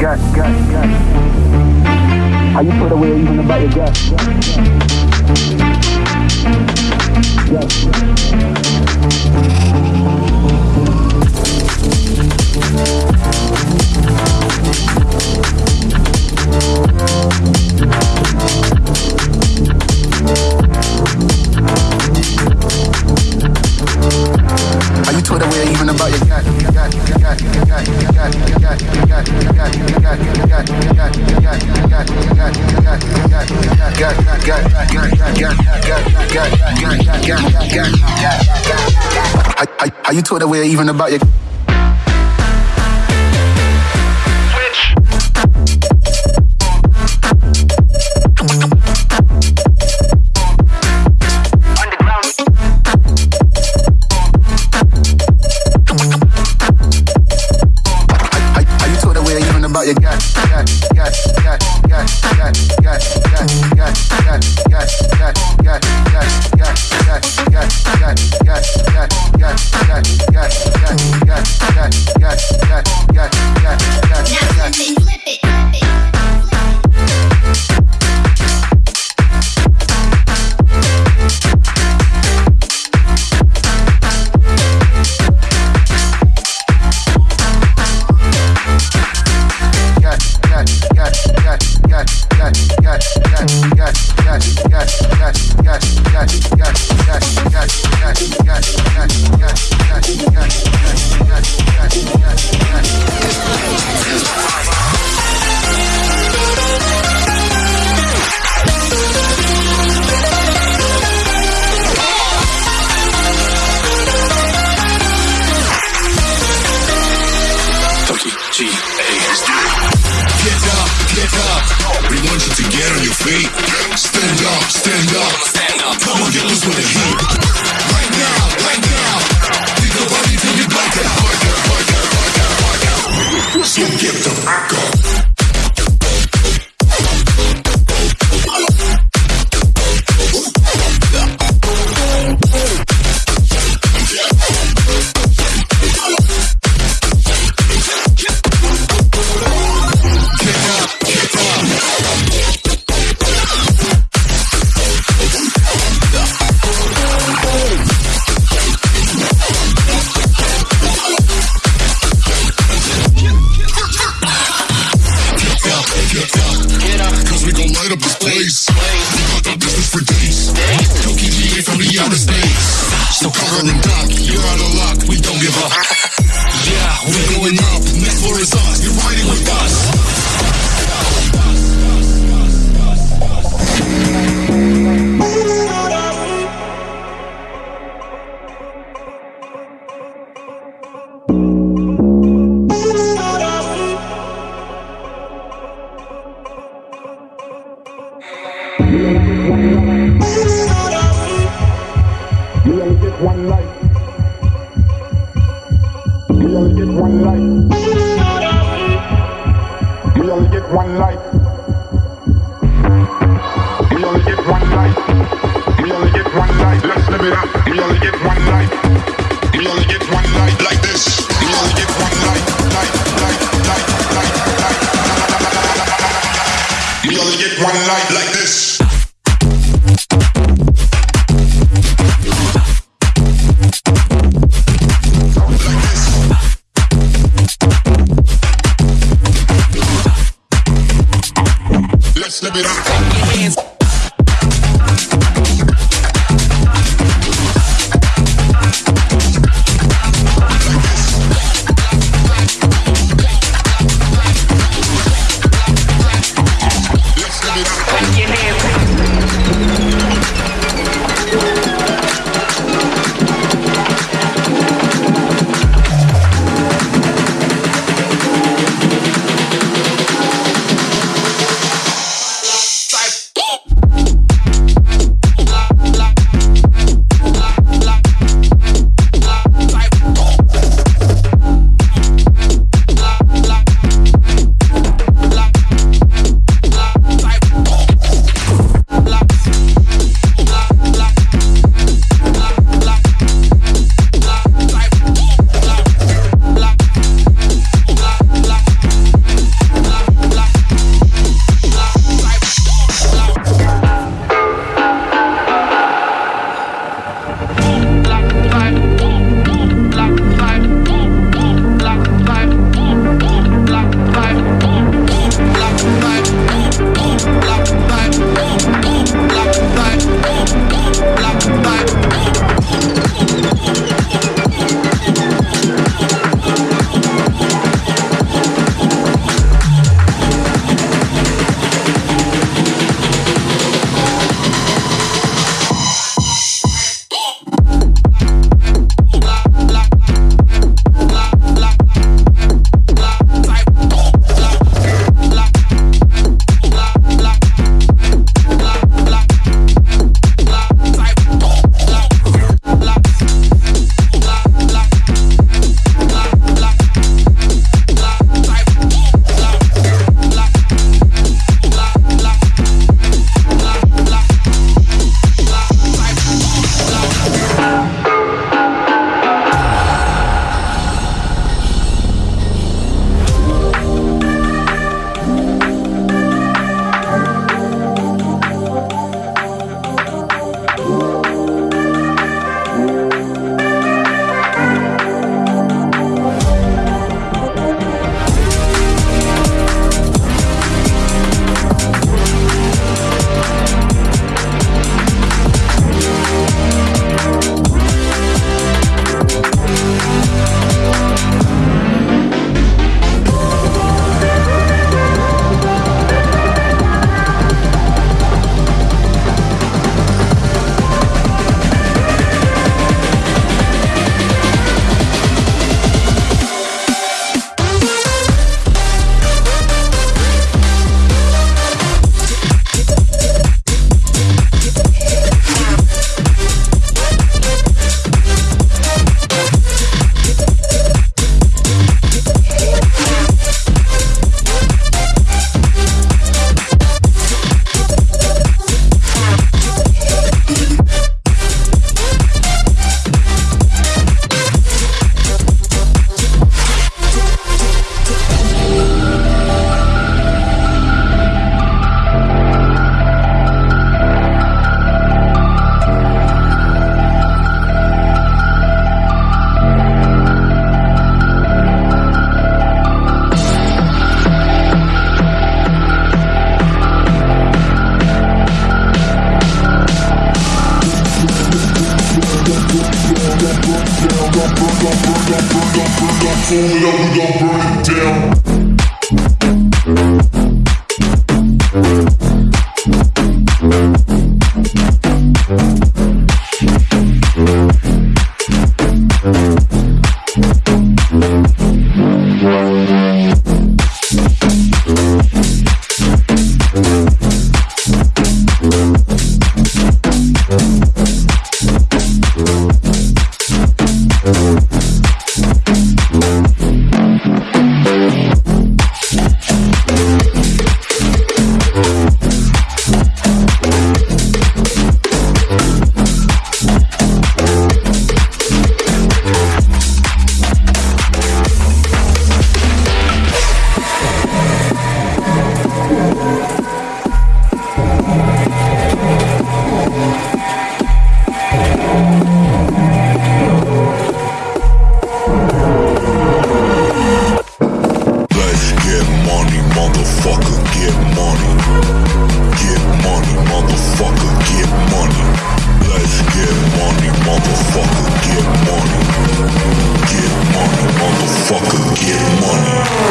gut, gut, gut. How you put away even about your gut? Gut. gut. Are you taught that way even about your? Get up, get up. Cause we gon' light up this place. We got that business for days. Cookie GA from the outer space. So cover and duck, you're out of luck. We don't give up. Yeah, we're going up. Next floor is us. You're riding with us. We only get one life. We only get one life. We only get one life. Let's live it up. We only get one life. We only get one life like this. We only get one life, life, life, life, life, life. We only get one life like. Fool it up, we gon' burn it down. motherfucker, get money. Get money, motherfucker, get money. Let's get money, motherfucker, get money. Get money, motherfucker, get money.